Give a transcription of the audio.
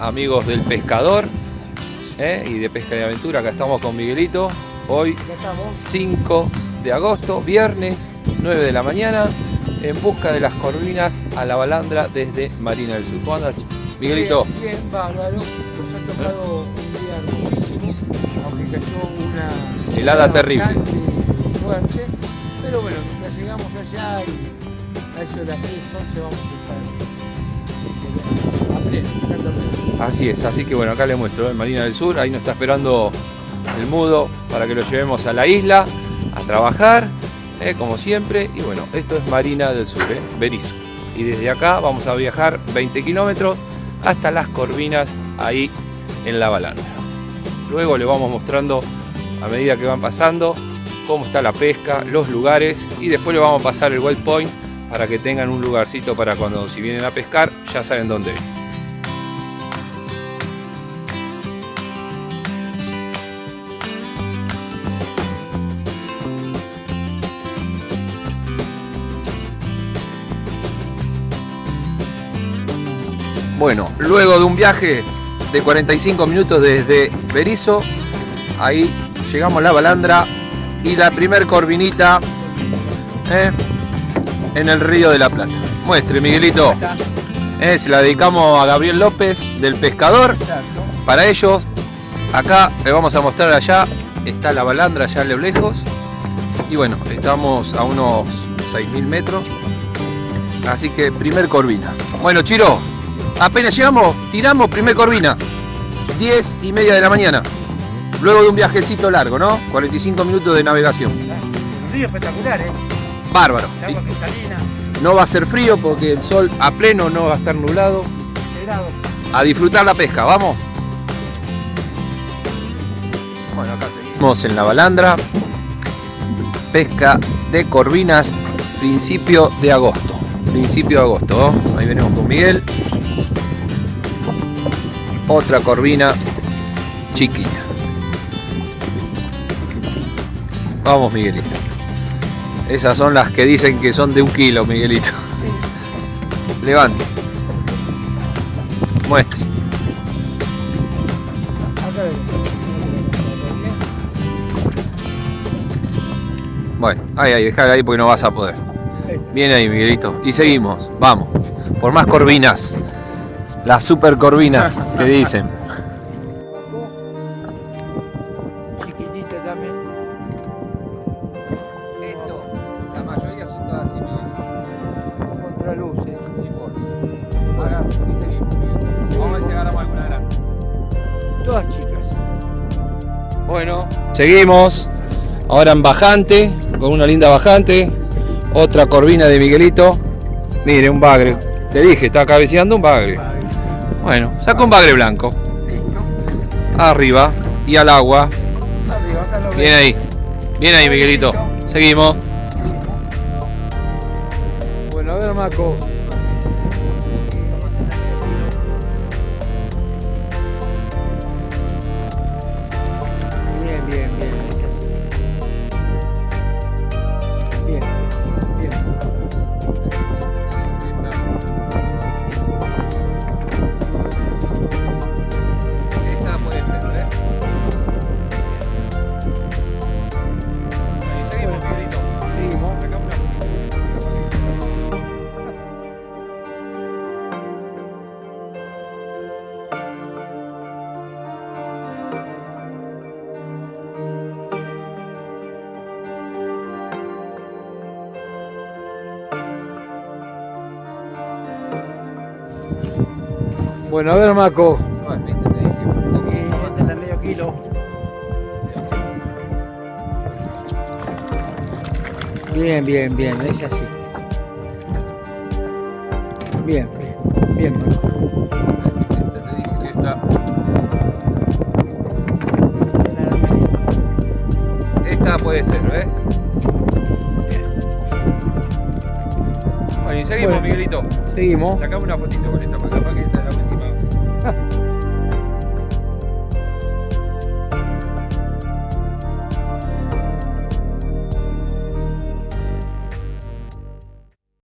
amigos del pescador ¿eh? y de pesca y aventura. Acá estamos con Miguelito. Hoy 5 de agosto, viernes, 9 de la mañana, en busca de las corvinas a la balandra desde Marina del Sur. ¿Cómo andas, Miguelito? Bien, bien, bárbaro. Nos ha tocado un día hermosísimo, aunque cayó una Helada terrible. fuerte. Pero bueno, mientras llegamos allá y a eso de las 10, 11 vamos a estar Así es, así que bueno, acá le muestro, en Marina del Sur, ahí nos está esperando el mudo para que lo llevemos a la isla a trabajar, eh, como siempre. Y bueno, esto es Marina del Sur, eh, Berizo. Y desde acá vamos a viajar 20 kilómetros hasta las Corvinas, ahí en la balandra. Luego le vamos mostrando a medida que van pasando cómo está la pesca, los lugares y después le vamos a pasar el wild point para que tengan un lugarcito para cuando si vienen a pescar ya saben dónde ir. Bueno, luego de un viaje de 45 minutos desde Berizo, ahí llegamos a la balandra y la primer corvinita ¿eh? en el río de la Plata. Muestre, Miguelito. Eh, se la dedicamos a Gabriel López del Pescador. Para ellos, acá le vamos a mostrar allá, está la balandra allá a lo lejos. Y bueno, estamos a unos 6.000 metros. Así que primer corvina. Bueno, Chiro, apenas llegamos, tiramos primer corvina. 10 y media de la mañana. Luego de un viajecito largo, ¿no? 45 minutos de navegación. Un río espectacular, ¿eh? Bárbaro. No va a ser frío porque el sol a pleno no va a estar nublado. A disfrutar la pesca, vamos. Bueno, acá seguimos en la balandra. Pesca de corvinas, principio de agosto. Principio de agosto, ¿no? Ahí venimos con Miguel. Otra corvina chiquita. Vamos, Miguelito. Esas son las que dicen que son de un kilo, Miguelito. Levante. Muestre. Bueno, ahí, ahí, dejar ahí porque no vas a poder. Bien ahí, Miguelito. Y seguimos, vamos. Por más corvinas. Las super corvinas que dicen. Chiquitita también. Esto, la mayoría son todas así, Miguelito. Contraluces. No importa. Ahora, y seguimos. Vamos a si agarramos alguna grande. Todas chicas. Bueno, seguimos. Ahora en bajante, con una linda bajante. Otra corvina de Miguelito. Mire, un bagre. Te dije, está cabeceando un bagre. Bueno, saca un bagre blanco. Listo. Arriba y al agua. Arriba, acá lo Bien ahí. Bien ahí, Miguelito. Seguimos. Bueno, a ver, Maco. Bueno, a ver, Maco. Medio kilo. Bien, bien, bien, es así. Bien, bien, bien, Maco. Esta te dije que esta. Esta puede ser, ¿ves? Seguimos, Miguelito. Seguimos. Sacame una fotito con esta para que esta es la última.